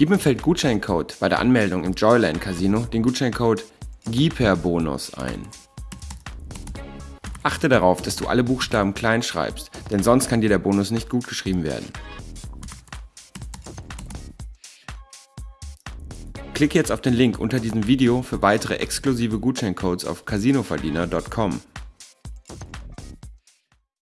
Gib im Feld Gutscheincode bei der Anmeldung im Joyland Casino den Gutscheincode GIPERBONUS ein. Achte darauf, dass du alle Buchstaben klein schreibst, denn sonst kann dir der Bonus nicht gut geschrieben werden. Klicke jetzt auf den Link unter diesem Video für weitere exklusive Gutscheincodes auf casinoverdiener.com.